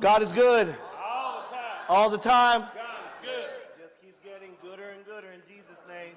God is good. All the time. All the time. God is good. Just keeps getting gooder and gooder in Jesus' name.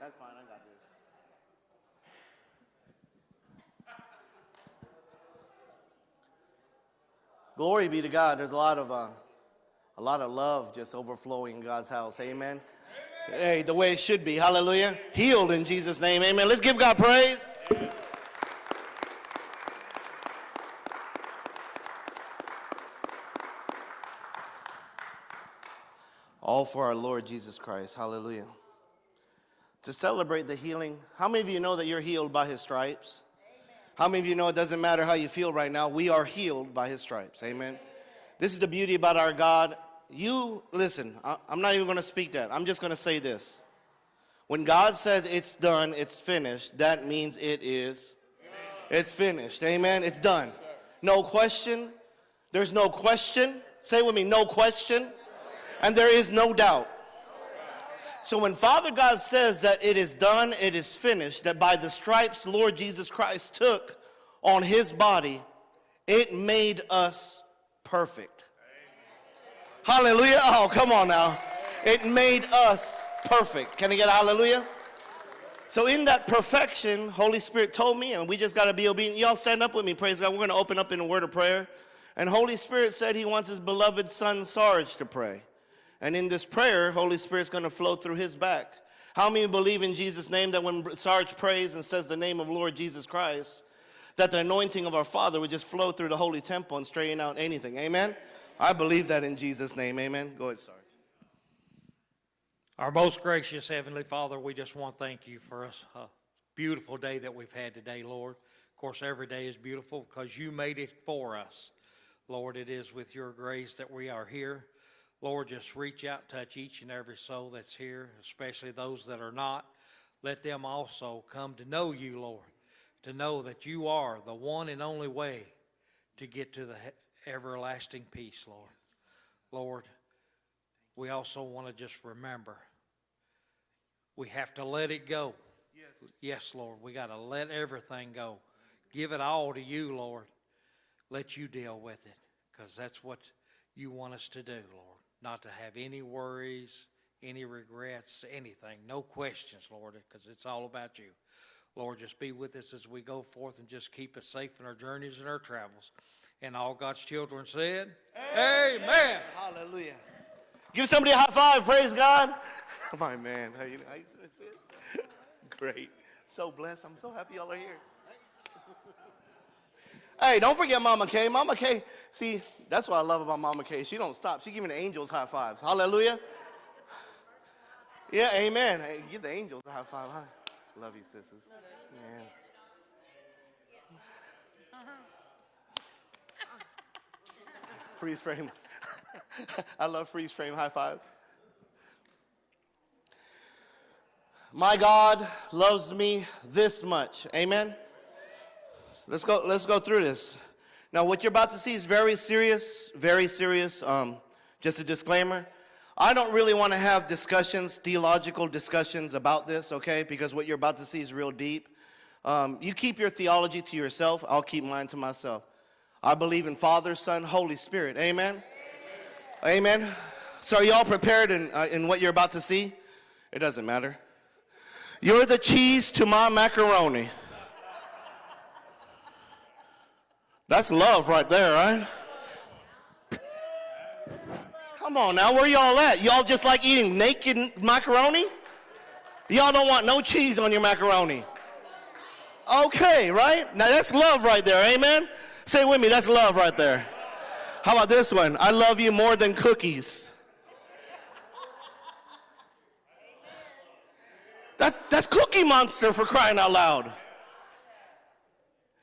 That's fine. I got this. Glory be to God. There's a lot of uh, a lot of love just overflowing in God's house. Amen. Hey, the way it should be. Hallelujah. Healed in Jesus' name. Amen. Let's give God praise. All for our Lord Jesus Christ. Hallelujah. To celebrate the healing, how many of you know that you're healed by his stripes? How many of you know it doesn't matter how you feel right now? We are healed by his stripes. Amen. This is the beauty about our God. You, listen, I- I'm not even going to speak that. I'm just going to say this. When God says it's done, it's finished, that means it is. It's finished. Amen. It's done. No question. There's no question. Say with me, no question. And there is no doubt. So when Father God says that it is done, it is finished, that by the stripes Lord Jesus Christ took on his body, it made us perfect. Hallelujah. Oh, come on now. It made us perfect. Can I get hallelujah? So in that perfection, Holy Spirit told me, and we just got to be obedient. Y'all stand up with me, praise God. We're going to open up in a word of prayer. And Holy Spirit said he wants his beloved son Sarge to pray. And in this prayer, Holy Spirit's going to flow through his back. How many believe in Jesus' name that when Sarge prays and says the name of Lord Jesus Christ, that the anointing of our Father would just flow through the holy temple and straighten out anything? Amen? I believe that in Jesus' name. Amen. Go ahead, Sarge. Our most gracious Heavenly Father, we just want to thank you for us a beautiful day that we've had today, Lord. Of course, every day is beautiful because you made it for us. Lord, it is with your grace that we are here. Lord, just reach out, touch each and every soul that's here, especially those that are not. Let them also come to know you, Lord, to know that you are the one and only way to get to the everlasting peace, Lord. Lord, we also want to just remember we have to let it go. Yes. Yes, Lord. We got to let everything go. Give it all to you, Lord. Let you deal with it because that's what you want us to do, Lord. Not to have any worries, any regrets, anything. No questions, Lord, because it's all about you. Lord, just be with us as we go forth and just keep us safe in our journeys and our travels. And all God's children said, Amen. Hallelujah. Give somebody a high five. Praise God. My man. How you, how you? Great. So blessed. I'm so happy y'all are here. Hey, don't forget Mama Kay. Mama Kay, see, that's what I love about Mama Kay. She don't stop. She giving the angels high fives. Hallelujah. Yeah, amen. Hey, give the angels a high five. Huh? Love you, sisters. Man. Freeze frame. I love freeze frame high fives. My God loves me this much. Amen. Let's go, let's go through this. Now, what you're about to see is very serious, very serious. Um, just a disclaimer. I don't really want to have discussions, theological discussions about this, okay? Because what you're about to see is real deep. Um, you keep your theology to yourself. I'll keep mine to myself. I believe in Father, Son, Holy Spirit. Amen. Amen. So, are y'all prepared in, uh, in what you're about to see? It doesn't matter. You're the cheese to my macaroni. That's love right there, right? Come on now, where y'all at? Y'all just like eating naked macaroni? Y'all don't want no cheese on your macaroni. Okay, right? Now that's love right there, amen? Say with me, that's love right there. How about this one? I love you more than cookies. That, that's Cookie Monster for crying out loud.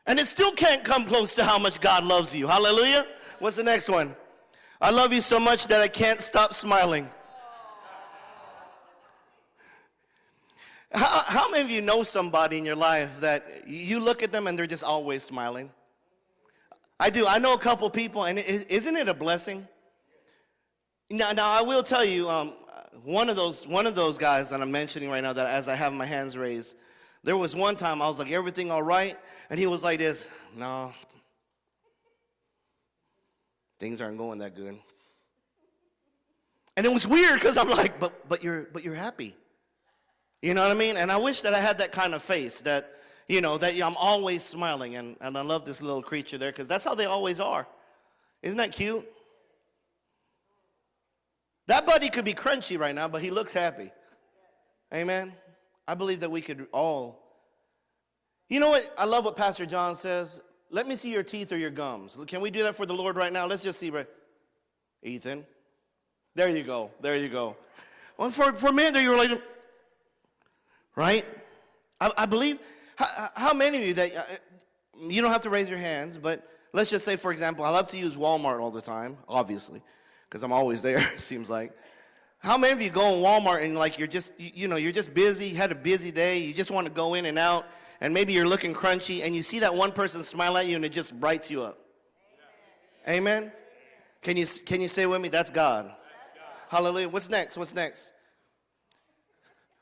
And it still can't come close to how much God loves you. Hallelujah. What's the next one? I love you so much that I can't stop smiling. How, how many of you know somebody in your life that you look at them and they're just always smiling? I do. I know a couple people, and is isn't it a blessing? Now, now I will tell you, um, one of those one of those guys that I'm mentioning right now, that as I have my hands raised, there was one time I was like, "Everything all right?" And he was like this, "No, things aren't going that good." And it was weird because I'm like, "But but you're but you're happy." You know what I mean? And I wish that I had that kind of face that, you know, that I'm always smiling. And, and I love this little creature there because that's how they always are. Isn't that cute? That buddy could be crunchy right now, but he looks happy. Amen. I believe that we could all. You know what? I love what Pastor John says. Let me see your teeth or your gums. Can we do that for the Lord right now? Let's just see. Right. Ethan. There you go. There you go. Well, for, for men, there you were like, right? I, I believe, how, how, many of you that, uh, you don't have to raise your hands, but let's just say, for example, I love to use Walmart all the time, obviously, because I'm always there, it seems like. How many of you go in Walmart and like you're just, you, you know, you're just busy, had a busy day, you just want to go in and out, and maybe you're looking crunchy, and you see that one person smile at you and it just brights you up. Amen? Amen? Can you, can you say with me, that's God. that's God. Hallelujah. What's next? What's next?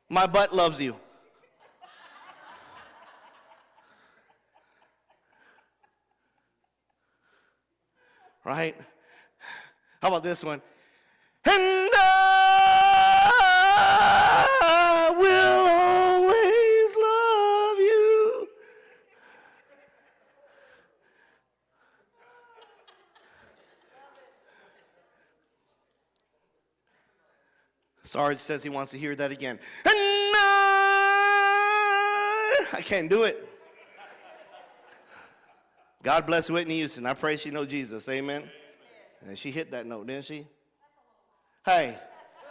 My butt loves you. right? How about this one? And will always love you. Sarge says he wants to hear that again. And I, I can't do it. God bless Whitney Houston. I pray she know Jesus. Amen. And she hit that note, didn't she? Hey,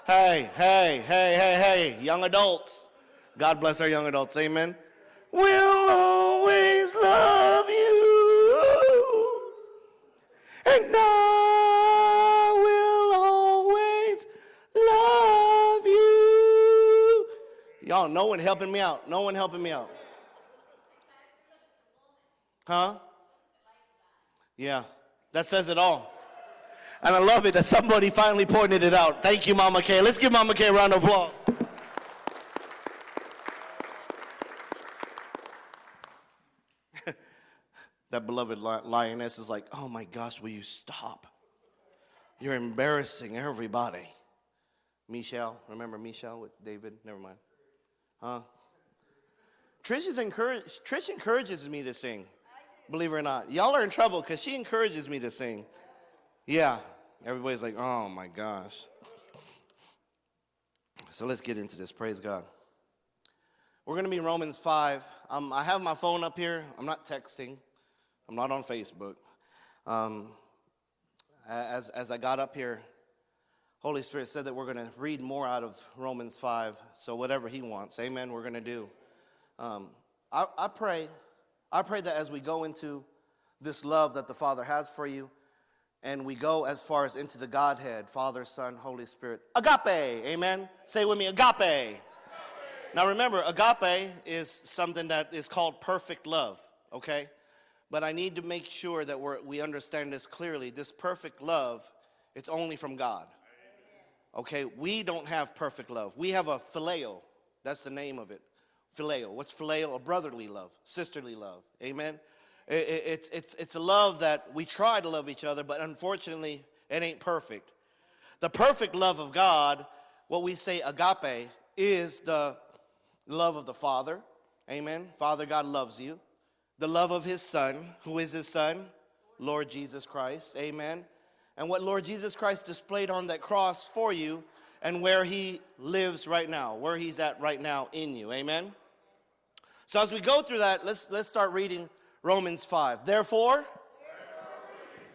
hey, hey, hey, hey, hey, young adults. God bless our young adults. Amen. We'll always love you. And I Y'all, no one helping me out. No one helping me out. Huh? Yeah, that says it all. And I love it that somebody finally pointed it out. Thank you, Mama Kay. Let's give Mama Kay a round of applause. that beloved lioness is like, oh my gosh, will you stop? You're embarrassing everybody. Michelle, remember Michelle with David? Never mind. Huh? Trish, is encourage, Trish encourages me to sing believe it or not. Y'all are in trouble because she encourages me to sing. Yeah, everybody's like, oh my gosh. So let's get into this. Praise God. We're going to be Romans 5. Um, I have my phone up here. I'm not texting, I'm not on Facebook. Um, as, as I got up here, Holy Spirit said that we're going to read more out of Romans 5. So whatever He wants, amen, we're going to do. Um, I, I pray I pray that as we go into this love that the Father has for you, and we go as far as into the Godhead, Father, Son, Holy Spirit, agape, amen? Say with me, agape. agape. Now remember, agape is something that is called perfect love, okay? But I need to make sure that we we understand this clearly. This perfect love, it's only from God. Okay, we don't have perfect love. We have a phileo. That's the name of it phileo. What's phileo? A brotherly love, sisterly love. Amen? it's, it's, it's a love that we try to love each other, but unfortunately, it ain't perfect. The perfect love of God, what we say agape, is the love of the Father. Amen? Father God loves you. The love of his Son. Who is his Son? Lord Jesus Christ. Amen? And what Lord Jesus Christ displayed on that cross for you and where he lives right now, where he's at right now in you. Amen? So as we go through that, let's, let's start reading Romans 5. Therefore,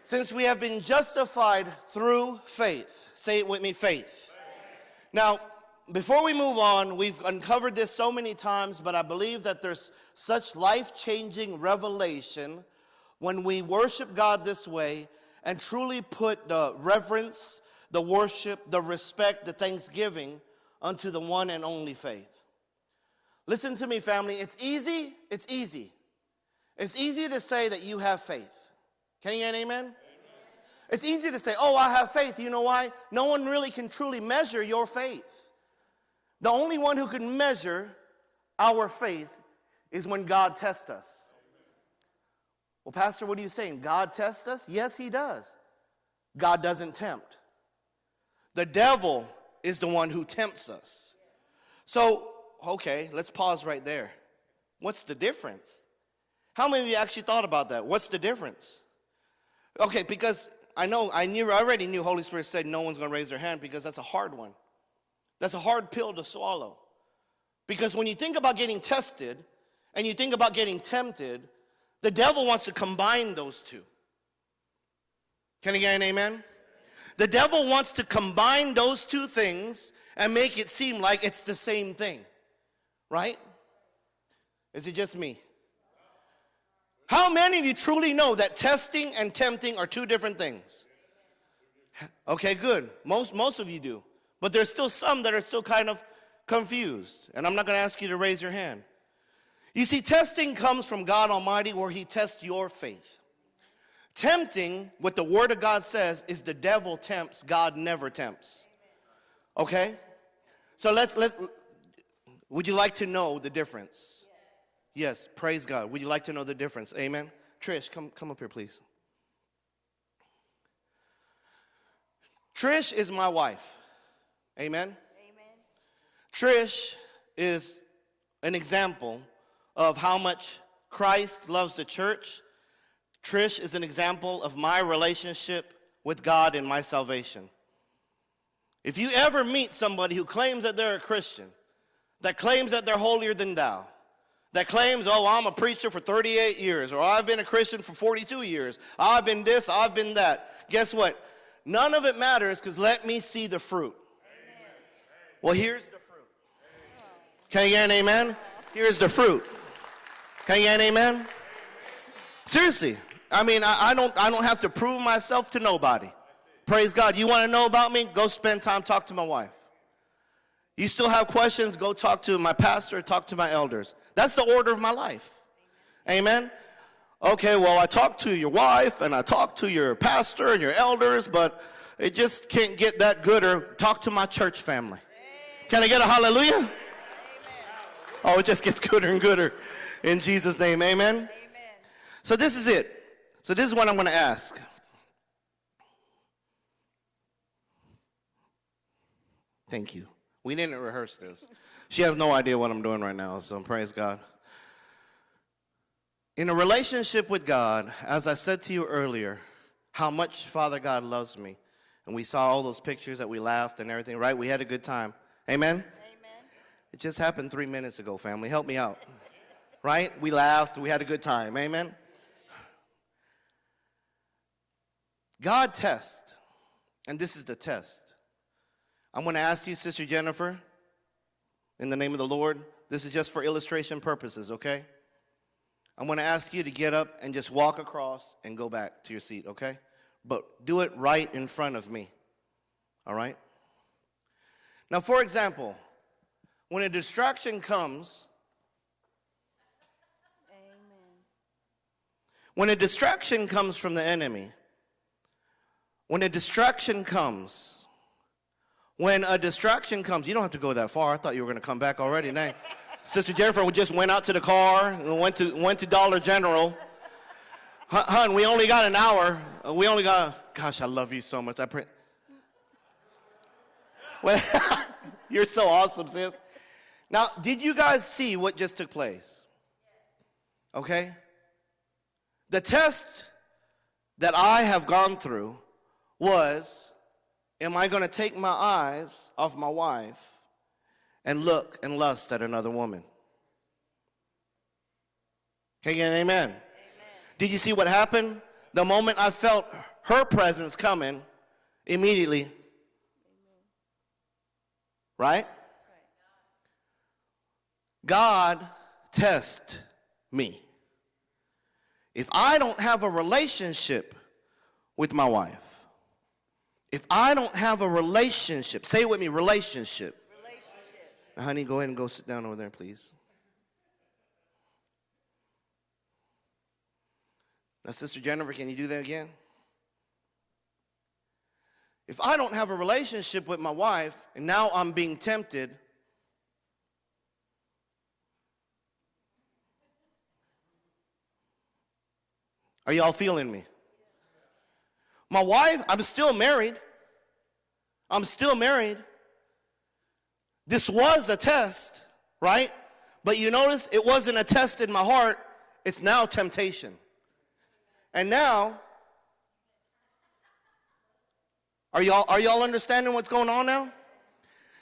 since we have been justified through faith, say it with me, faith. Now, before we move on, we've uncovered this so many times, but I believe that there's such life changing revelation when we worship God this way and truly put the reverence, the worship, the respect, the thanksgiving unto the one and only faith. Listen to me, family. It's easy. It's easy. It's easy to say that you have faith. Can you get an amen? amen? It's easy to say, oh, I have faith. You know why? No one really can truly measure your faith. The only one who can measure our faith is when God tests us. Well, Pastor, what are you saying? God tests us? Yes, He does. God doesn't tempt. The devil is the one who tempts us. So, okay, let's pause right there. What's the difference? How many of you actually thought about that? What's the difference? Okay, because I know I knew I already knew Holy Spirit said no one's going to raise their hand because that's a hard one. That's a hard pill to swallow. Because when you think about getting tested and you think about getting tempted, the devil wants to combine those two. Can you get an amen? The devil wants to combine those two things and make it seem like it's the same thing. Right? Is it just me? How many of you truly know that testing and tempting are two different things? Okay, good. Most, most of you do. But there's still some that are still kind of confused. And I'm not going to ask you to raise your hand. You see, testing comes from God Almighty where He tests your faith. Tempting, what the Word of God says, is the devil tempts, God never tempts. Okay? So let's, let's, would you like to know the difference? Yes, yes praise God. Would you like to know the difference? Amen? Trish, come, come up here, please. Trish is my wife. Amen? Amen. Trish is an example of how much Christ loves the church. Trish is an example of my relationship with God and my salvation. If you ever meet somebody who claims that they're a Christian, that claims that they're holier than thou, that claims, oh, I'm a preacher for 38 years, or I've been a Christian for 42 years, I've been this, I've been that. Guess what? None of it matters because let me see the fruit. Well, here's the fruit. Can you get an amen? Here's the fruit. Can you get an amen? Seriously. I mean, I, I, don't, I don't have to prove myself to nobody. Praise God. You want to know about me? Go spend time, talk to my wife. You still have questions? Go talk to my pastor, talk to my elders. That's the order of my life. Amen? Okay, well, I talked to your wife and I talked to your pastor and your elders, but it just can't get that good or talk to my church family. Can I get a hallelujah? Oh, it just gets gooder and gooder in Jesus' name. Amen? Amen. So this is it. So this is what I'm going to ask. Thank you. We didn't rehearse this. She has no idea what I'm doing right now, so praise God. In a relationship with God, as I said to you earlier, how much Father God loves me. And we saw all those pictures that we laughed and everything, right? We had a good time. Amen? Amen. It just happened three minutes ago, family. Help me out. Right? We laughed. We had a good time. Amen? God tests, and this is the test. I'm going to ask you, Sister Jennifer, in the name of the Lord, this is just for illustration purposes, okay? I'm going to ask you to get up and just walk across and go back to your seat, okay? But do it right in front of me, all right? Now, for example, when a distraction comes, when a distraction comes from the enemy, when a distraction comes, when a distraction comes, you don't have to go that far. I thought you were going to come back already. Now, Sister Jennifer just went out to the car and went to, went to Dollar General. Hun, we only got an hour. Uh, we only got, gosh, I love you so much. I pray. Well, you're so awesome, sis. Now, did you guys see what just took place? Okay? The test that I have gone through was am I going to take my eyes off my wife and look and lust at another woman? Can you get an amen? amen? Did you see what happened? The moment I felt her presence coming, immediately Right? God test me. If I don't have a relationship with my wife, if I don't have a relationship, say it with me, relationship. Relationship. Honey, go ahead and go sit down over there, please. Now, Sister Jennifer, can you do that again? If I don't have a relationship with my wife and now I'm being tempted, are y'all feeling me? My wife, I'm still married. I'm still married. This was a test, right? But you notice it wasn't a test in my heart, it's now temptation. And now, are y'all, are y'all understanding what's going on now?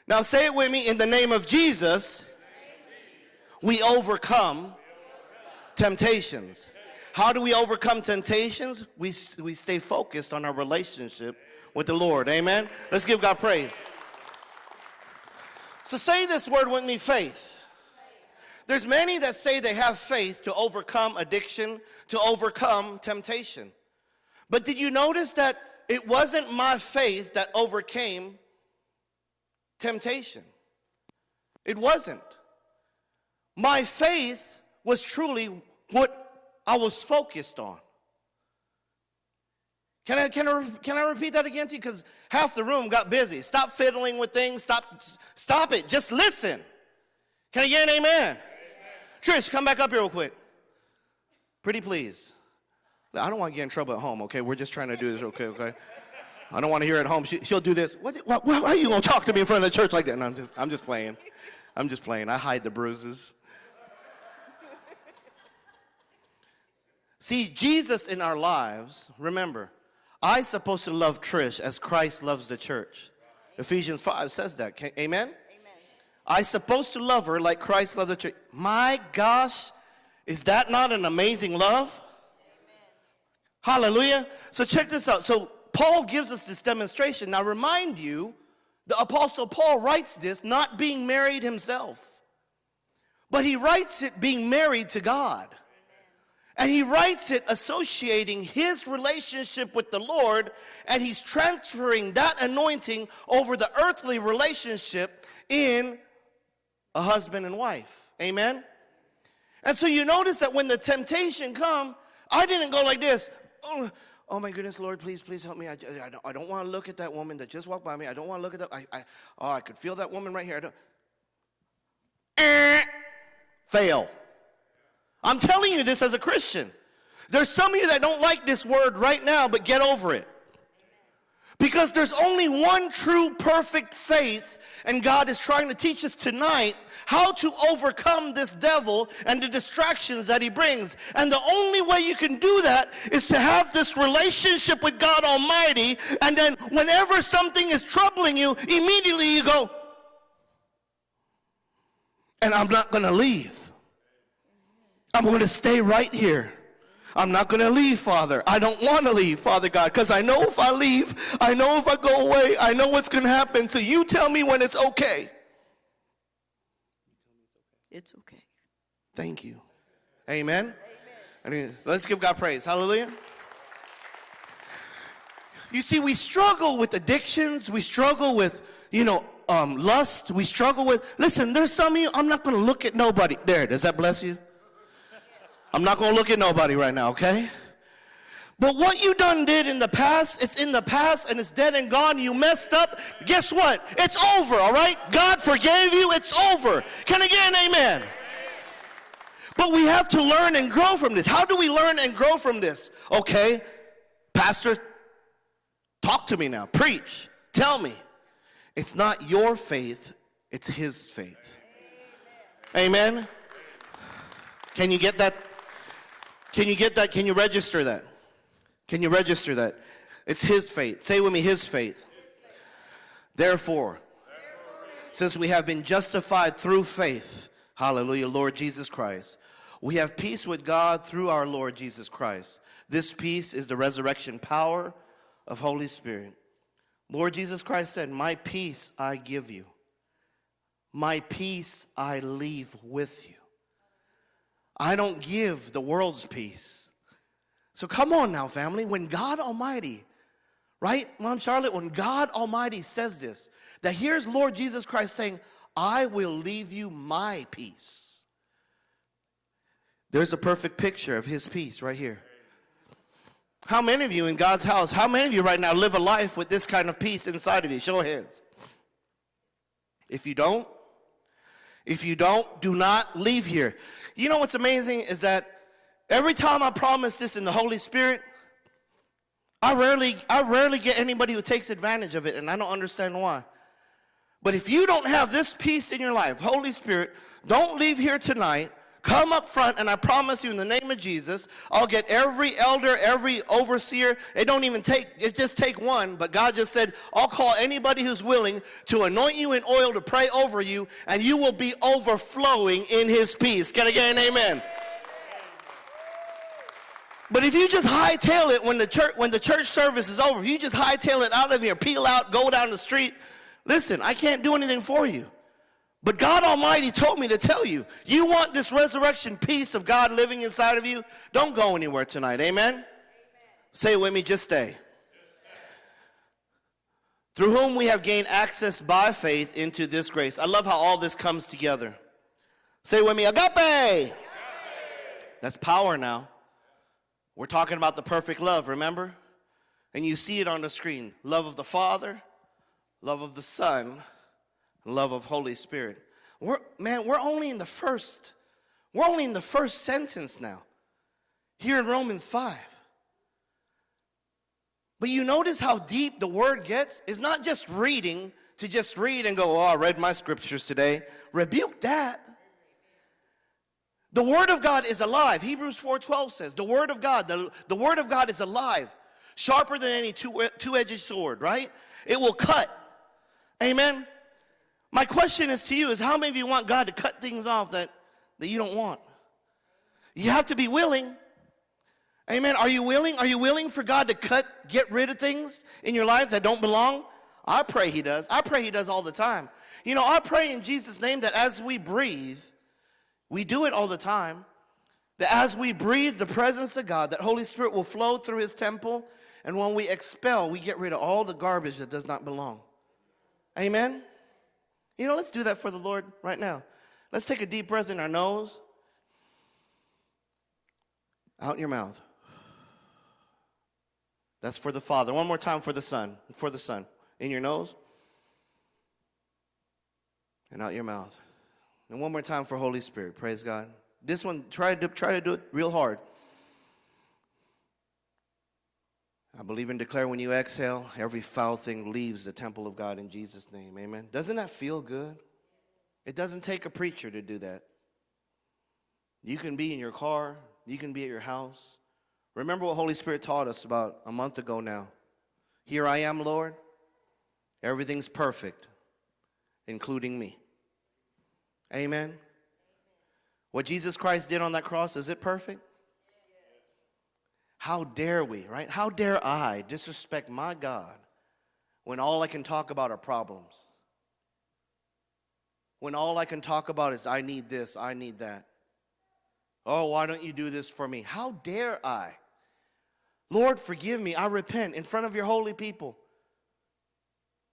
Now say it with me in the name of Jesus, we overcome temptations. How do we overcome temptations? We, we stay focused on our relationship with the Lord. Amen? Let's give God praise. So say this word with me faith. There's many that say they have faith to overcome addiction, to overcome temptation. But did you notice that it wasn't my faith that overcame temptation? It wasn't. My faith was truly what I was focused on. Can I, can I, can I repeat that again to you? Because half the room got busy. Stop fiddling with things. Stop, stop it. Just listen. Can I get an amen? amen? Trish, come back up here real quick. Pretty please. I don't want to get in trouble at home, okay? We're just trying to do this, okay, okay? I don't want to hear at home. She, will do this. What, what, why are you going to talk to me in front of the church like that? No, I'm just, I'm just playing. I'm just playing. I hide the bruises. See, Jesus in our lives, remember, I supposed to love Trish as Christ loves the church. Ephesians 5 says that. Amen? Amen. I supposed to love her like Christ loved the church. My gosh, is that not an amazing love? Amen. Hallelujah. So check this out. So Paul gives us this demonstration. Now remind you, the apostle Paul writes this not being married himself. But he writes it being married to God. And he writes it associating his relationship with the Lord, and he's transferring that anointing over the earthly relationship in a husband and wife. Amen? And so you notice that when the temptation come, I didn't go like this. Oh, oh my goodness, Lord, please, please help me. I, I don't, don't want to look at that woman that just walked by me. I don't want to look at that. I, I, oh, I could feel that woman right here. I don't. Eh, fail. I'm telling you this as a Christian. There's some of you that don't like this word right now, but get over it. Because there's only one true perfect faith, and God is trying to teach us tonight how to overcome this devil and the distractions that he brings. And the only way you can do that is to have this relationship with God Almighty, and then whenever something is troubling you, immediately you go, and I'm not going to leave. I'm going to stay right here. I'm not going to leave, Father. I don't want to leave, Father God, because I know if I leave, I know if I go away, I know what's going to happen. So you tell me when it's okay. It's okay. Thank you. Amen. Amen. Let's give God praise. Hallelujah. You see, we struggle with addictions. We struggle with, you know, um, lust. We struggle with, listen, there's some of you, I'm not going to look at nobody. There, does that bless you? I'm not going to look at nobody right now, okay? But what you done did in the past, it's in the past and it's dead and gone. You messed up. Guess what? It's over, all right? God forgave you. It's over. Can I get an amen? But we have to learn and grow from this. How do we learn and grow from this? Okay, Pastor, talk to me now. Preach. Tell me. It's not your faith, it's his faith. Amen. Can you get that can you get that? Can you register that? Can you register that? It's his faith. Say with me, his faith. Therefore, since we have been justified through faith, hallelujah, Lord Jesus Christ, we have peace with God through our Lord Jesus Christ. This peace is the resurrection power of Holy Spirit. Lord Jesus Christ said, My peace I give you. My peace I leave with you. I don't give the world's peace. So come on now, family. When God Almighty, right, Mom Charlotte, when God Almighty says this, that here's Lord Jesus Christ saying, I will leave you my peace. There's a perfect picture of his peace right here. How many of you in God's house, how many of you right now live a life with this kind of peace inside of you? Show of hands. If you don't, if you don't, do not leave here. You know what's amazing is that every time I promise this in the Holy Spirit, I rarely, I rarely get anybody who takes advantage of it, and I don't understand why. But if you don't have this peace in your life, Holy Spirit, don't leave here tonight. Come up front, and I promise you, in the name of Jesus, I'll get every elder, every overseer. It don't even take, it just take one. But God just said, I'll call anybody who's willing to anoint you in oil to pray over you, and you will be overflowing in His peace. Can I get an amen? But if you just hightail it when the church when the church service is over, if you just hightail it out of here, peel out, go down the street, listen, I can't do anything for you. But God Almighty told me to tell you, you want this resurrection peace of God living inside of you? Don't go anywhere tonight. Amen? Amen. Say it with me, just stay. just stay. Through whom we have gained access by faith into this grace. I love how all this comes together. Say with me, agape. agape. That's power now. We're talking about the perfect love, remember? And you see it on the screen. Love of the Father, love of the Son, love of Holy Spirit. We're, man, we're only in the first, we're only in the first sentence now. Here in Romans 5. But you notice how deep the word gets? It's not just reading to just read and go, oh, I read my scriptures today. Rebuke that. The word of God is alive. Hebrews 4.12 says, the word of God, the, the word of God is alive, sharper than any two, two-edged sword, right? It will cut. Amen? My question is to you is how many of you want God to cut things off that, that you don't want? You have to be willing. Amen. Are you willing? Are you willing for God to cut, get rid of things in your life that don't belong? I pray he does. I pray he does all the time. You know, I pray in Jesus' name that as we breathe, we do it all the time. That as we breathe the presence of God, that Holy Spirit will flow through his temple. And when we expel, we get rid of all the garbage that does not belong. Amen? You know, let's do that for the Lord right now. Let's take a deep breath in our nose, out your mouth. That's for the Father. One more time for the Son. For the Son. In your nose and out your mouth. And one more time for Holy Spirit. Praise God. This one, try to, try to do it real hard. I believe and declare when you exhale, every foul thing leaves the temple of God in Jesus' name. Amen. Doesn't that feel good? It doesn't take a preacher to do that. You can be in your car, you can be at your house. Remember what Holy Spirit taught us about a month ago now. Here I am, Lord. Everything's perfect, including me. Amen. What Jesus Christ did on that cross, is it perfect? How dare we, right? How dare I disrespect my God when all I can talk about are problems? When all I can talk about is, I need this, I need that. Oh, why don't you do this for me? How dare I? Lord, forgive me. I repent in front of your holy people.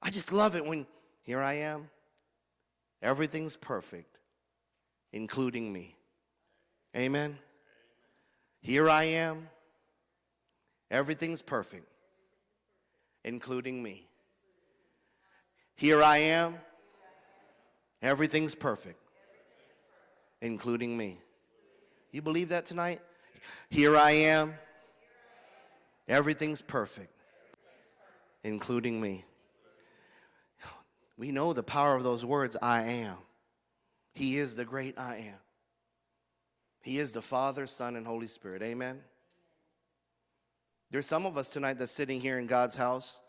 I just love it when here I am. Everything's perfect, including me. Amen. Here I am. Everything's perfect, including me. Here I am. Everything's perfect, including me. You believe that tonight? Here I am. Everything's perfect, including me. We know the power of those words, I am. He is the great I am. He is the Father, Son, and Holy Spirit. Amen. There's some of us tonight that's sitting here in God's house,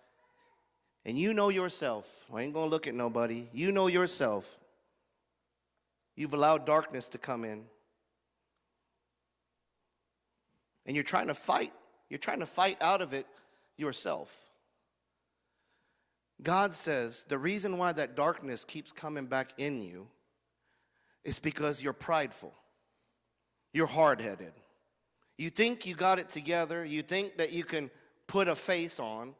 and you know yourself. I ain't going to look at nobody. You know yourself. You've allowed darkness to come in. And you're trying to fight. You're trying to fight out of it yourself. God says the reason why that darkness keeps coming back in you is because you're prideful. You're hard headed. You think you got it together. You think that you can put a face on.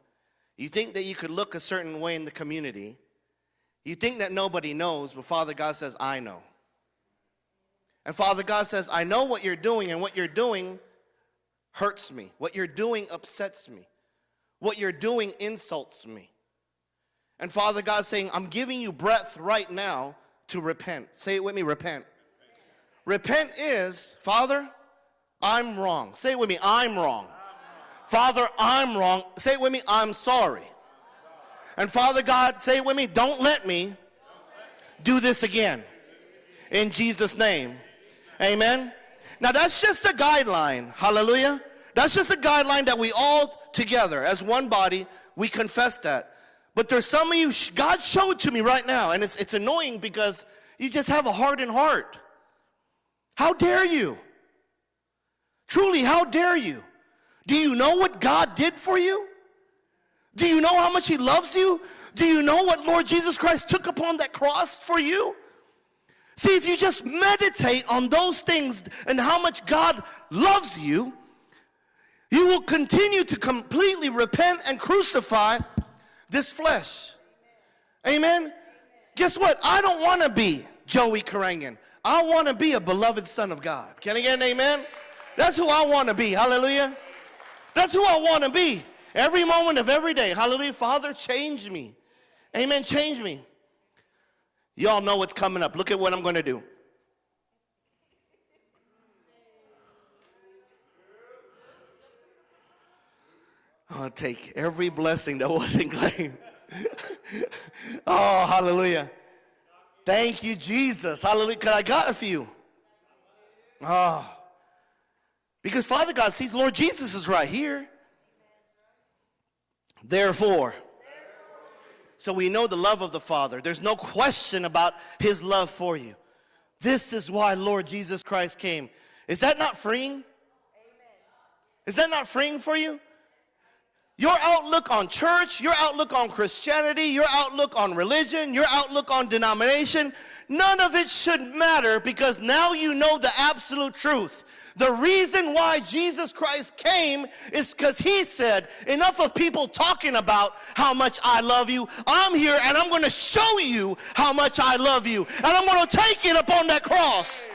You think that you could look a certain way in the community. You think that nobody knows, but Father God says, I know. And Father God says, I know what you're doing, and what you're doing hurts me. What you're doing upsets me. What you're doing insults me. And Father God's saying, I'm giving you breath right now to repent. Say it with me repent. Repent is, Father, I'm wrong. Say it with me, I'm wrong. Father, I'm wrong. Say it with me, I'm sorry. And Father God, say it with me, don't let me do this again. In Jesus' name. Amen. Now that's just a guideline. Hallelujah. That's just a guideline that we all together as one body, we confess that. But there's some of you, God showed to me right now, and it's, it's annoying because you just have a hardened heart. How dare you? Truly, how dare you? Do you know what God did for you? Do you know how much He loves you? Do you know what Lord Jesus Christ took upon that cross for you? See, if you just meditate on those things and how much God loves you, you will continue to completely repent and crucify this flesh. Amen? Guess what? I don't want to be Joey Karangan. I want to be a beloved son of God. Can I get an amen? That's who I want to be. Hallelujah. That's who I want to be. Every moment of every day. Hallelujah. Father, change me. Amen. Change me. Y'all know what's coming up. Look at what I'm going to do. I'll take every blessing that wasn't claimed. oh, hallelujah. Thank you, Jesus. Hallelujah. Because I got a few. Oh. Because Father God sees Lord Jesus is right here. Therefore. So we know the love of the Father. There's no question about his love for you. This is why Lord Jesus Christ came. Is that not freeing? Is that not freeing for you? Your outlook on church, your outlook on Christianity, your outlook on religion, your outlook on denomination, none of it should matter because now you know the absolute truth. The reason why Jesus Christ came is because he said, enough of people talking about how much I love you. I'm here and I'm going to show you how much I love you. And I'm going to take it upon that cross.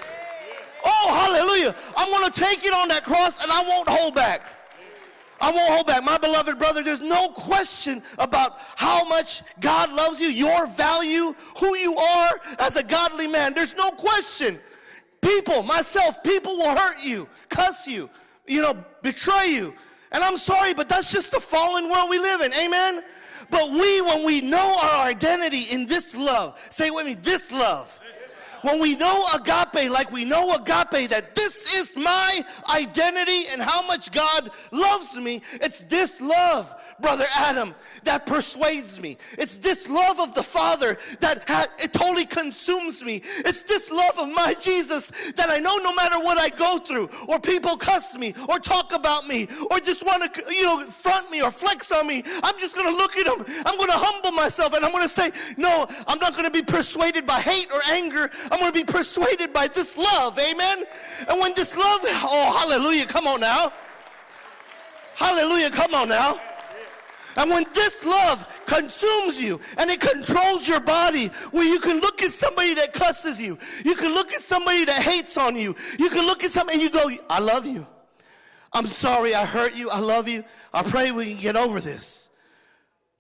Oh, hallelujah. I'm going to take it on that cross and I won't hold back. I won't hold back. My beloved brother, there's no question about how much God loves you, your value, who you are as a godly man. There's no question. People, myself, people will hurt you, cuss you, you know, betray you. And I'm sorry, but that's just the fallen world we live in. Amen? But we, when we know our identity in this love, say with me, this love when we know agape, like we know agape, that this is my identity and how much God loves me, it's this love, Brother Adam, that persuades me. It's this love of the Father that it totally consumes me. It's this love of my Jesus that I know no matter what I go through, or people cuss me, or talk about me, or just want to, you know, front me or flex on me, I'm just going to look at them. I'm going to humble myself and I'm going to say, no, I'm not going to be persuaded by hate or anger. I'm going to be persuaded by this love. Amen. And when this love, oh, hallelujah, come on now. Hallelujah, come on now. And when this love consumes you and it controls your body, where you can look at somebody that cusses you, you can look at somebody that hates on you, you can look at somebody and you go, I love you. I'm sorry I hurt you. I love you. I pray we can get over this.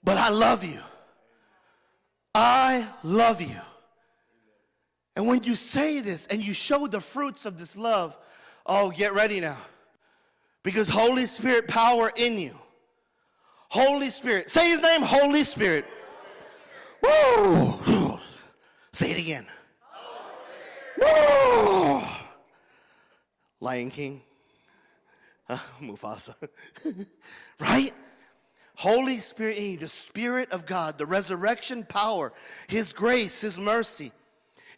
But I love you. I love you. And when you say this and you show the fruits of this love, oh, get ready now. Because Holy Spirit power in you. Holy Spirit. Say his name, Holy Spirit. Woo! Say it again. Woo! Lion King. Uh, Mufasa. right? Holy Spirit the Spirit of God, the resurrection power, His grace, His mercy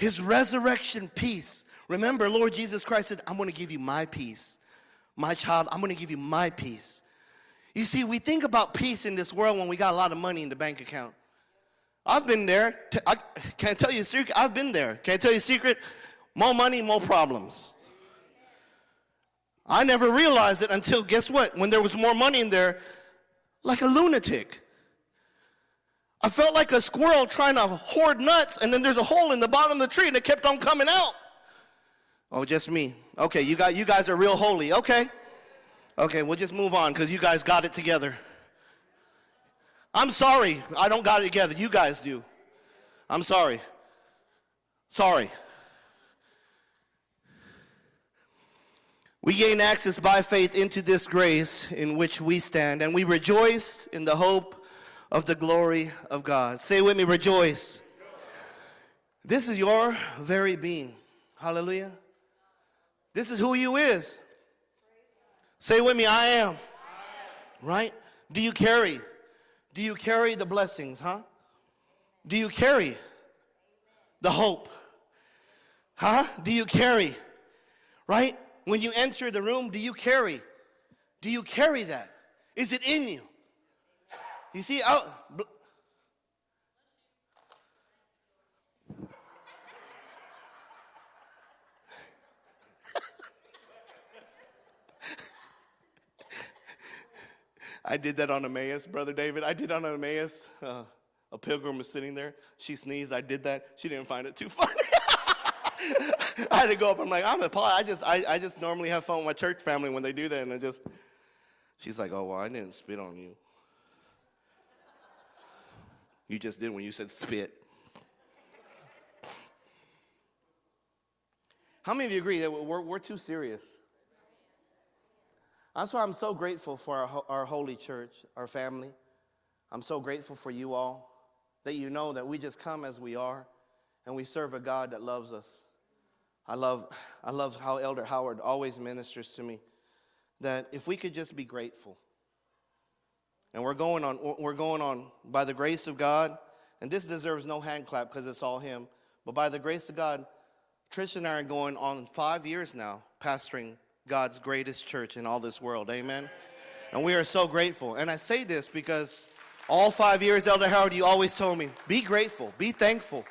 his resurrection peace. Remember, Lord Jesus Christ said, I'm going to give you my peace. My child, I'm going to give you my peace. You see, we think about peace in this world when we got a lot of money in the bank account. I've been there. I can't tell you a secret. I've been there. Can't tell you a secret. More money, more problems. I never realized it until guess what? When there was more money in there, like a lunatic. I felt like a squirrel trying to hoard nuts, and then there's a hole in the bottom of the tree, and it kept on coming out. Oh, just me. Okay, you got you guys are real holy. Okay. Okay, we'll just move on because you guys got it together. I'm sorry, I don't got it together. You guys do. I'm sorry. Sorry. We gain access by faith into this grace in which we stand, and we rejoice in the hope of the glory of God. Say with me, rejoice. This is your very being. Hallelujah. This is who you is. Say with me, I am. Right? Do you carry? Do you carry the blessings, huh? Do you carry the hope? Huh? Do you carry? Right? When you enter the room, do you carry? Do you carry that? Is it in you? You see, oh, out. I did that on Emmaus, Brother David. I did on Emmaus. Uh, a pilgrim was sitting there. She sneezed. I did that. She didn't find it too funny. I had to go up. I'm like, I'm a Paul. I just, I, I just normally have fun with my church family when they do that, and I just. She's like, oh well, I didn't spit on you. You just did when you said spit. How many of you agree that we're, we're too serious? That's why I'm so grateful for our, our holy church, our family. I'm so grateful for you all that you know that we just come as we are and we serve a God that loves us. I love, I love how Elder Howard always ministers to me that if we could just be grateful. And we're going on, we're going on by the grace of God, and this deserves no hand clap because it's all Him, but by the grace of God, Trish and I are going on five years now pastoring God's greatest church in all this world. Amen. And we are so grateful. And I say this because all five years, Elder Howard, you always told me be grateful, be thankful.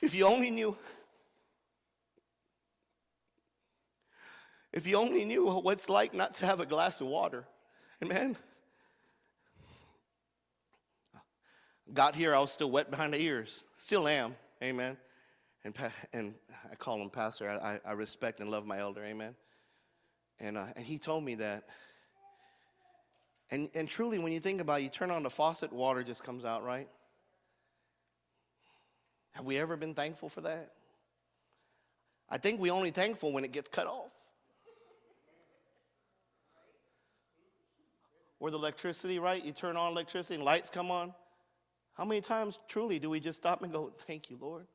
If you only knew, if you only knew what it's like not to have a glass of water. Amen. Got here, I was still wet behind the ears. Still am. Amen. And, and I call him pastor. I, I, I respect and love my elder. Amen. And, uh, and he told me that. And, and truly, when you think about it, you turn on the faucet, water just comes out, right? Have we ever been thankful for that? I think we only thankful when it gets cut off. Or the electricity, right? You turn on electricity and lights come on. How many times truly do we just stop and go, Thank you, Lord?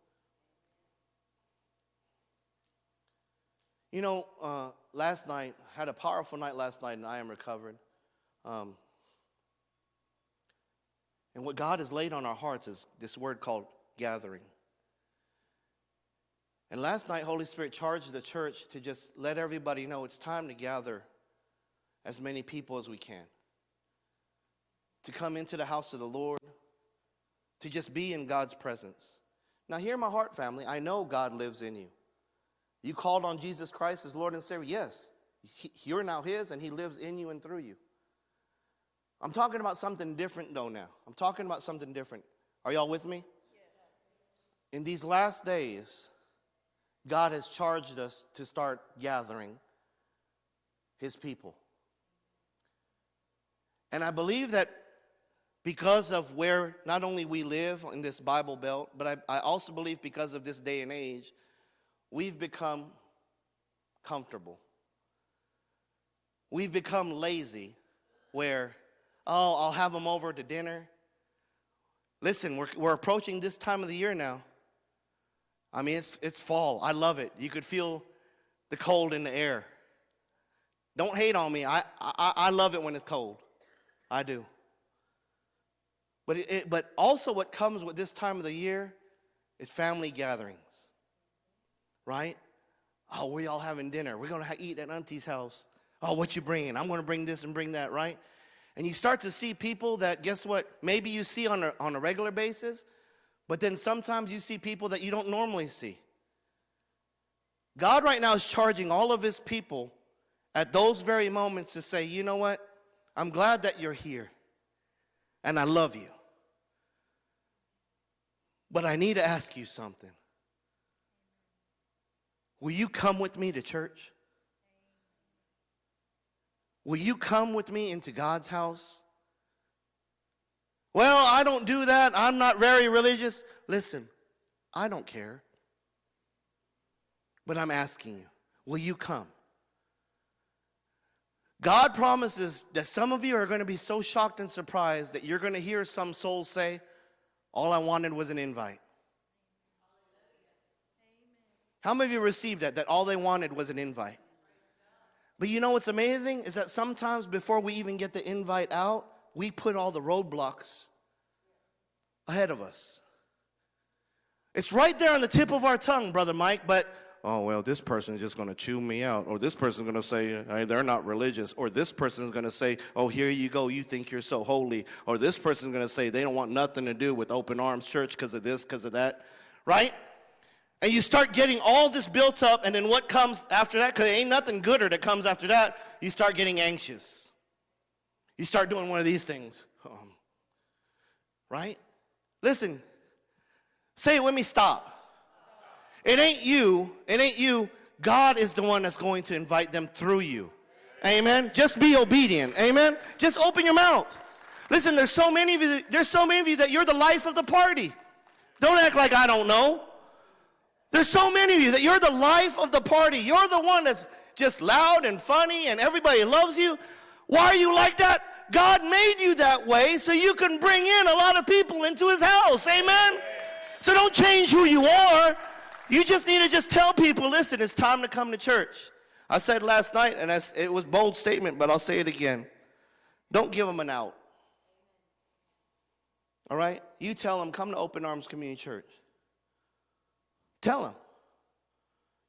You know, uh, last night, had a powerful night last night, and I am recovered. Um, and what God has laid on our hearts is this word called gathering. And last night, Holy Spirit charged the church to just let everybody know it's time to gather as many people as we can. To come into the house of the Lord, to just be in God's presence. Now, hear my heart, family. I know God lives in you. You called on Jesus Christ as Lord and Savior? Yes. He- You're now His, and He lives in you and through you. I'm talking about something different, though, now. I'm talking about something different. Are y'all with me? In these last days, God has charged us to start gathering His people. And I believe that because of where not only we live in this Bible belt, but I, I also believe because of this day and age, we've become comfortable. We've become lazy where, oh, I'll have them over to dinner. Listen, we're, we're approaching this time of the year now. I mean, it's, it's fall. I love it. You could feel the cold in the air. Don't hate on me. I, I, I love it when it's cold. I do. But, it, but also, what comes with this time of the year is family gatherings, right? Oh, we all having dinner. We're going to eat at Auntie's house. Oh, what you bringing? I'm going to bring this and bring that, right? And you start to see people that, guess what, maybe you see on a, on a regular basis, But then sometimes you see people that you don't normally see. God right now is charging all of his people at those very moments to say, you know what? I'm glad that you're here. And I love you. But I need to ask you something. Will you come with me to church? Will you come with me into God's house? Well, I don't do that. I'm not very religious. Listen, I don't care. But I'm asking you, will you come? God promises that some of you are going to be so shocked and surprised that you're going to hear some souls say, All I wanted was an invite. How many of you received that? That all they wanted was an invite. But you know what's amazing? Is that sometimes before we even get the invite out, we put all the roadblocks ahead of us. It's right there on the tip of our tongue, Brother Mike, but oh, well, this person is just going to chew me out. Or this person's going to say, hey, they're not religious. Or this person's going to say, oh, here you go, you think you're so holy. Or this person's going to say, they don't want nothing to do with Open Arms Church because of this, because of that. Right? And you start getting all this built up, and then what comes after that? Because ain't nothing gooder that comes after that. You start getting anxious. You start doing one of these things. Um, right? Listen, say it with me, stop. It ain't you, it ain't you. God is the one that's going to invite them through you. Amen. Just be obedient. Amen. Just open your mouth. Listen, there's so many of you, there's so many of you that you're the life of the party. Don't act like I don't know. There's so many of you that you're the life of the party. You're the one that's just loud and funny and everybody loves you. Why are you like that? God made you that way so you can bring in a lot of people into his house. Amen? So don't change who you are. You just need to just tell people, listen, it's time to come to church. I said last night, and it was bold statement, but I'll say it again. Don't give them an out. All right? You tell them, come to Open Arms Community Church. Tell them.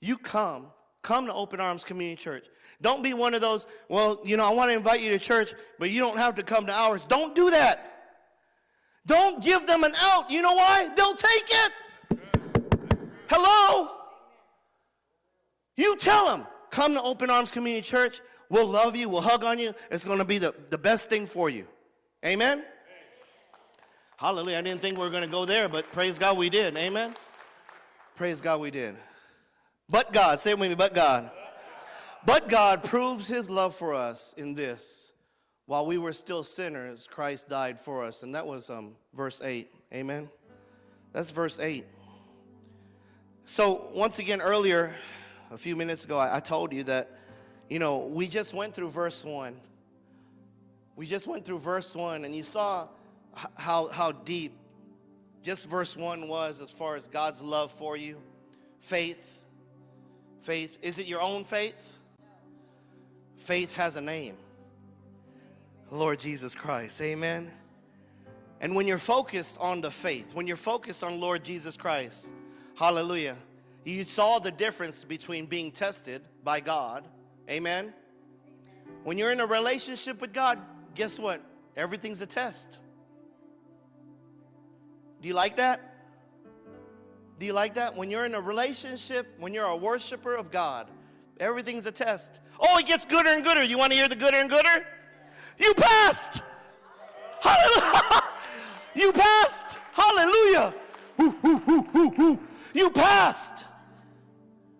You come, come to Open Arms Community Church. Don't be one of those, well, you know, I want to invite you to church, but you don't have to come to ours. Don't do that. Don't give them an out. You know why? They'll take it. Hello? You tell them, come to Open Arms Community Church. We'll love you. We'll hug on you. It's going to be the, the best thing for you. Amen? Hallelujah. I didn't think we were going to go there, but praise God we did. Amen? Praise God we did. But God, say it with me, but God. But God proves his love for us in this. While we were still sinners, Christ died for us. And that was um, verse 8. Amen. That's verse 8. So, once again, earlier, a few minutes ago, I, I told you that, you know, we just went through verse 1. We just went through verse 1, and you saw how, how deep just verse 1 was as far as God's love for you. Faith. Faith. Is it your own faith? Faith has a name. Lord Jesus Christ. Amen. And when you're focused on the faith, when you're focused on Lord Jesus Christ, hallelujah, you saw the difference between being tested by God, amen. When you're in a relationship with God, guess what? Everything's a test. Do you like that? Do you like that? When you're in a relationship, when you're a worshiper of God, everything's a test. Oh, it gets gooder and gooder. You want to hear the gooder and gooder? You passed. Hallelujah. You passed. Hallelujah. You passed.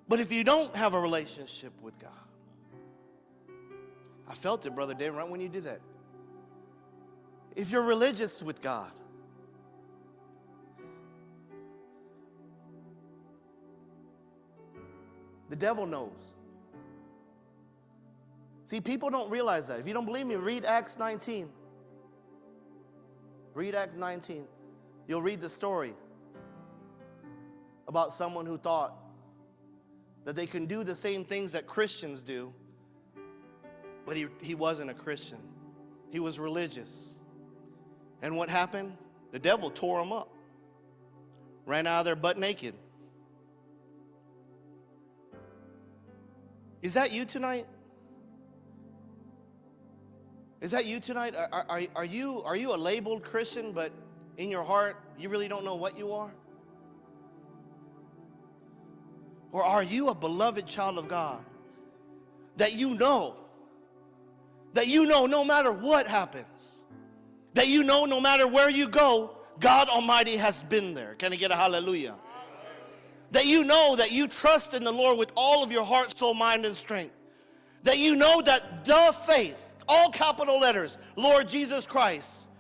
But if you don't have a relationship with God, I felt it, Brother David, right when you did that. If you're religious with God, The devil knows. See, people don't realize that. If you don't believe me, read Acts 19. Read Acts 19. You'll read the story about someone who thought that they can do the same things that Christians do, but he, he wasn't a Christian. He was religious. And what happened? The devil tore him up, ran out of there butt naked. Is that you tonight? Is that you tonight? Are, are, are, you, are you a labeled Christian, but in your heart, you really don't know what you are? Or are you a beloved child of God that you know, that you know no matter what happens, that you know no matter where you go, God Almighty has been there? Can I get a hallelujah? That you know that you trust in the Lord with all of your heart, soul, mind, and strength. That you know that the faith, all capital letters, Lord Jesus Christ,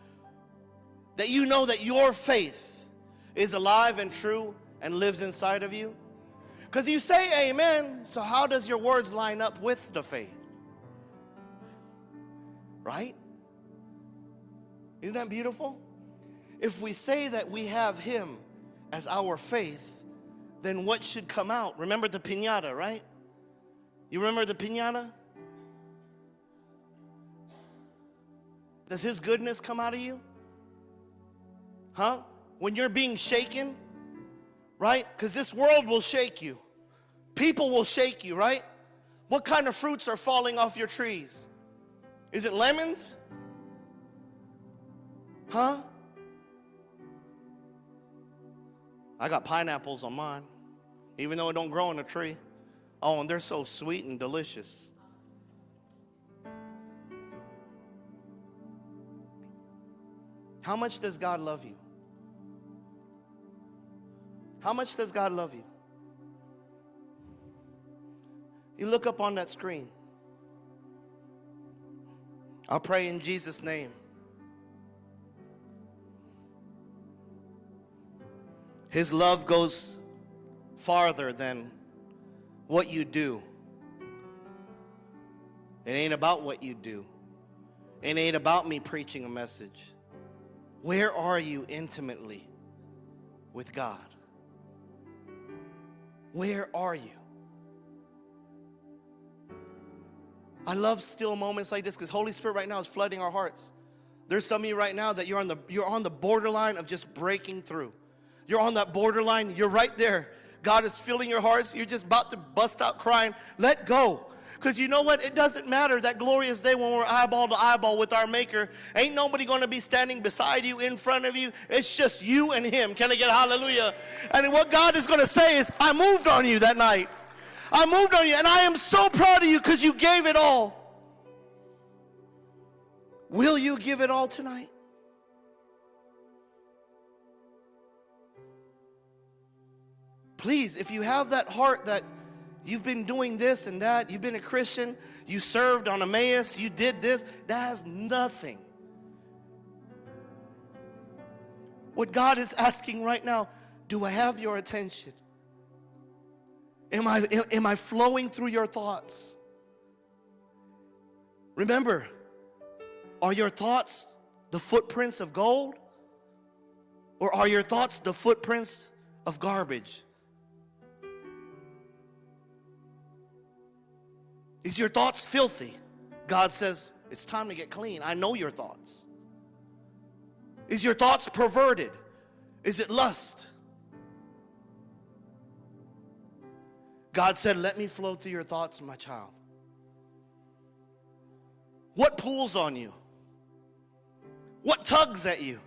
that you know that your faith is alive and true and lives inside of you. Because you say amen, so how does your words line up with the faith? Right? Isn't that beautiful? If we say that we have Him as our faith, then what should come out? Remember the pinata, right? You remember the pinata? Does His goodness come out of you? Huh? When you're being shaken, right? Because this world will shake you. People will shake you, right? What kind of fruits are falling off your trees? Is it lemons? Huh? I got pineapples on mine, even though it don't grow on a tree. Oh, and they're so sweet and delicious. How much does God love you? How much does God love you? You look up on that screen. I'll pray in Jesus' name. His love goes farther than what you do. It ain't about what you do. It ain't about me preaching a message. Where are you intimately with God? Where are you? I love still moments like this because Holy Spirit right now is flooding our hearts. There's some of you right now that you're on the you're on the borderline of just breaking through. You're on that borderline. You're right there. God is filling your hearts. You're just about to bust out crying. Let go. Because you know what? It doesn't matter that glorious day when we're eyeball to eyeball with our Maker. Ain't nobody going to be standing beside you, in front of you. It's just you and Him. Can I get hallelujah? And what God is going to say is, I moved on you that night. I moved on you, and I am so proud of you because you gave it all. Will you give it all tonight? Please, if you have that heart that you've been doing this and that, you've been a Christian, you served on Emmaus, you did this, that has nothing. What God is asking right now, do I have your attention? Am I, am I flowing through your thoughts? Remember, are your thoughts the footprints of gold? Or are your thoughts the footprints of garbage? Is your thoughts filthy? God says, it's time to get clean. I know your thoughts. Is your thoughts perverted? Is it lust? God said, Let me flow through your thoughts, my child. What pulls on you? What tugs at you?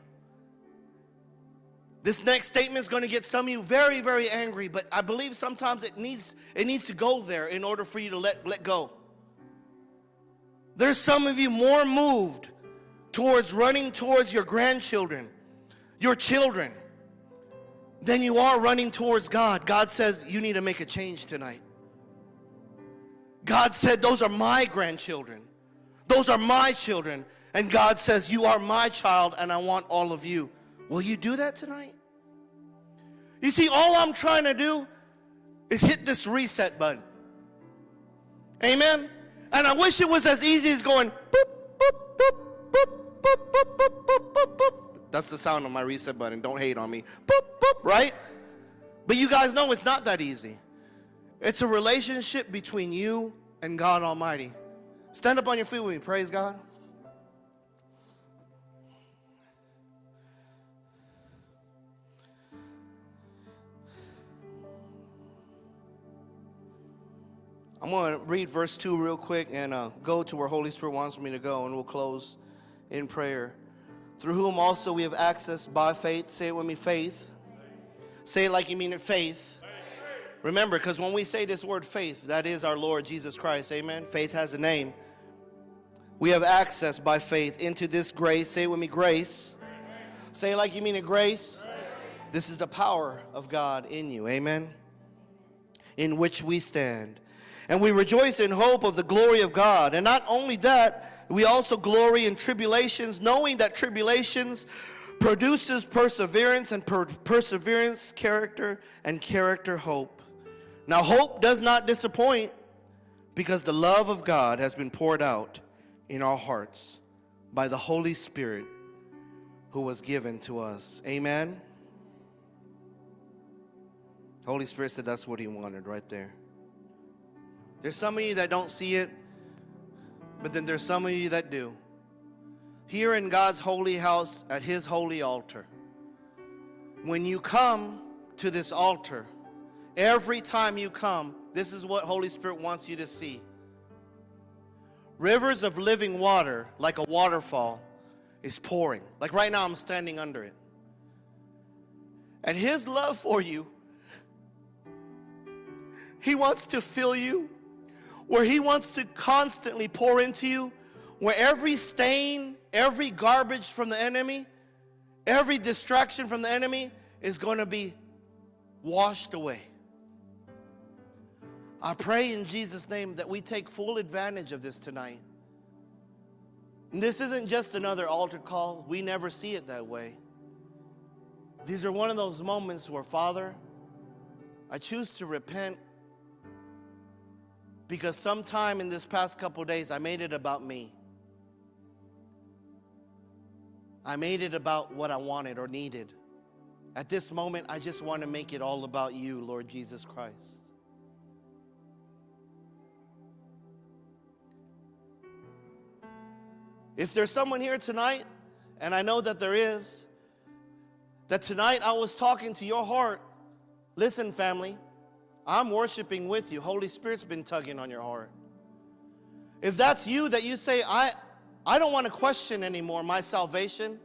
This next statement is going to get some of you very, very angry, but I believe sometimes it needs, it needs to go there in order for you to let, let go. There's some of you more moved towards running towards your grandchildren, your children, than you are running towards God. God says you need to make a change tonight. God said, Those are my grandchildren, those are my children. And God says, You are my child, and I want all of you. Will you do that tonight? You see, all I'm trying to do is hit this reset button. Amen? And I wish it was as easy as going boop, boop, boop, boop, boop, boop, boop, boop, boop, boop. That's the sound of my reset button. Don't hate on me. Boop, boop, right? But you guys know it's not that easy. It's a relationship between you and God Almighty. Stand up on your feet with me. Praise God. I'm going to read verse 2 real quick and uh, go to where Holy Spirit wants me to go, and we'll close in prayer. through whom also we have access by faith. Say it with me, faith. Say it like you mean it, faith. Remember, because when we say this word faith, that is our Lord Jesus Christ. Amen. Faith has a name. We have access by faith into this grace. Say it with me, grace. Say it like you mean it, grace. This is the power of God in you. Amen. In which we stand. And we rejoice in hope of the glory of God. And not only that, we also glory in tribulations, knowing that tribulations produces perseverance, and per- perseverance, character, and character, hope. Now, hope does not disappoint because the love of God has been poured out in our hearts by the Holy Spirit who was given to us. Amen. Holy Spirit said that's what he wanted right there. There's some of you that don't see it, but then there's some of you that do. Here in God's holy house at his holy altar, when you come to this altar, every time you come, this is what Holy Spirit wants you to see. Rivers of living water, like a waterfall, is pouring. Like right now, I'm standing under it. And His love for you, He wants to fill you, where He wants to constantly pour into you, where every stain, every garbage from the enemy, every distraction from the enemy is going to be washed away. I pray in Jesus' name that we take full advantage of this tonight. And this isn't just another altar call. We never see it that way. These are one of those moments where, Father, I choose to repent because sometime in this past couple days I made it about me. I made it about what I wanted or needed. At this moment, I just want to make it all about you, Lord Jesus Christ. If there's someone here tonight, and I know that there is, that tonight I was talking to your heart, listen, family, I'm worshiping with you. Holy Spirit's been tugging on your heart. If that's you, that you say, I, I don't want to question anymore my salvation.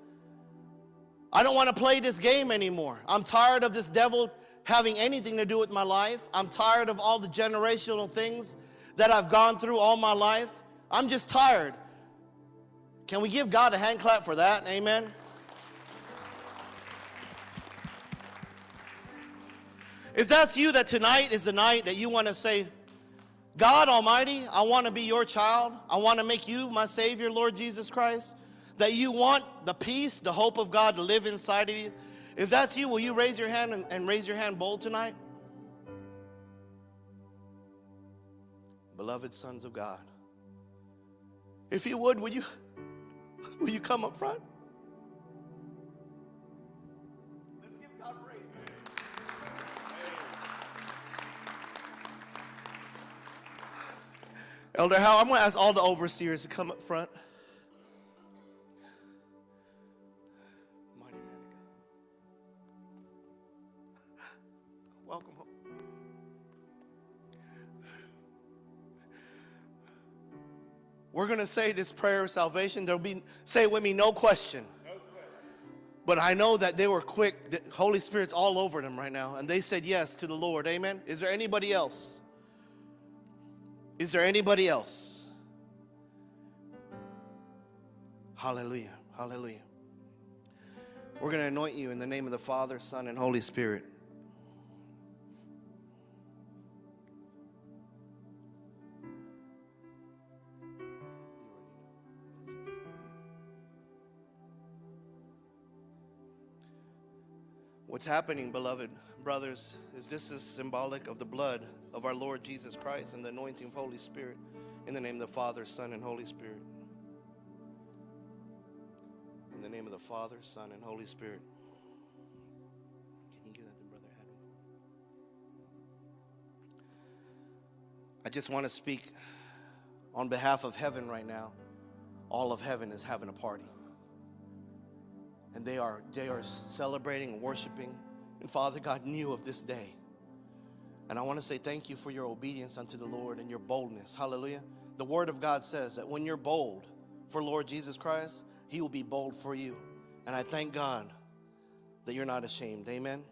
I don't want to play this game anymore. I'm tired of this devil having anything to do with my life. I'm tired of all the generational things that I've gone through all my life. I'm just tired. Can we give God a hand clap for that? Amen. If that's you, that tonight is the night that you want to say, God Almighty, I want to be your child. I want to make you my Savior, Lord Jesus Christ. That you want the peace, the hope of God to live inside of you. If that's you, will you raise your hand and, and raise your hand bold tonight? Beloved sons of God. If you would, would you will you come up front? Elder Hal, I'm going to ask all the overseers to come up front. Mighty man of God. Welcome home. We're going to say this prayer of salvation. There'll be, say it with me, no question. But I know that they were quick. The Holy Spirit's all over them right now. And they said yes to the Lord. Amen. Is there anybody else? Is there anybody else? Hallelujah. Hallelujah. We're going to anoint you in the name of the Father, Son, and Holy Spirit. What's happening, beloved brothers, is this is symbolic of the blood of our Lord Jesus Christ and the anointing of Holy Spirit in the name of the Father, Son, and Holy Spirit. In the name of the Father, Son, and Holy Spirit. Can you give that to Brother Adam? I just want to speak on behalf of heaven right now. All of heaven is having a party and they are they are celebrating and worshiping and father god knew of this day and i want to say thank you for your obedience unto the lord and your boldness hallelujah the word of god says that when you're bold for lord jesus christ he will be bold for you And I thank God that you're not ashamed. Amen.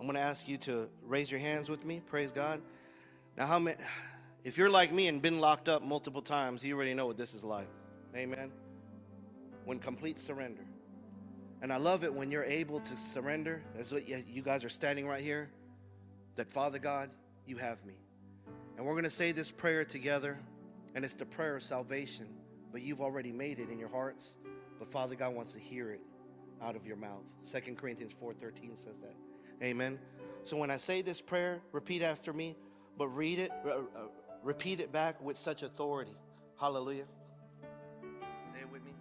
I'm going to ask you to raise your hands with me. Praise God. Now, how many, if you're like me and been locked up multiple times, you already know what this is like. Amen. When complete surrender. And I love it when you're able to surrender, as what you guys are standing right here, that Father God, you have me. And we're going to say this prayer together, and it's the prayer of salvation, but you've already made it in your hearts. But Father God wants to hear it out of your mouth. 2 Corinthians 4:13 says that. Amen. So when I say this prayer, repeat after me, but read it, uh, uh, repeat it back with such authority. Hallelujah. Say it with me.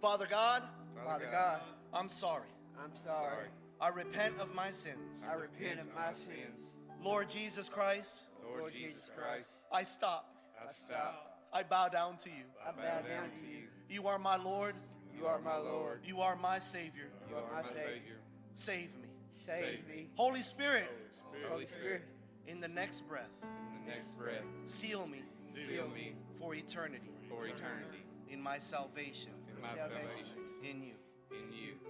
Father God, Father God, I'm sorry. I'm sorry. I repent of my sins. I repent of my sins. Lord Jesus Christ, Lord Jesus Christ, I stop. I stop. I bow down to you. I bow down to you. You are my Lord. You are my Lord. You are my Savior. You are my Savior. Save me. Save me. Holy Spirit, Holy Spirit, in the next breath, in the next breath, seal me seal me for eternity for eternity in my salvation in my salvation in you.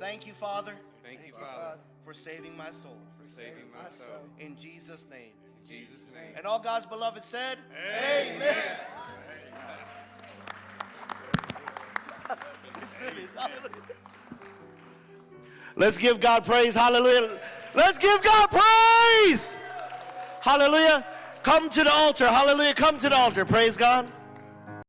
In you. Thank you, Father, Thank you, Father, for saving my soul. for saving my soul. In Jesus' name. In Jesus' name. And all God's beloved said, It's finished. Let's give God praise. Hallelujah. Let's give God praise. Hallelujah. Come to the altar. Hallelujah. Come to the altar. Praise God.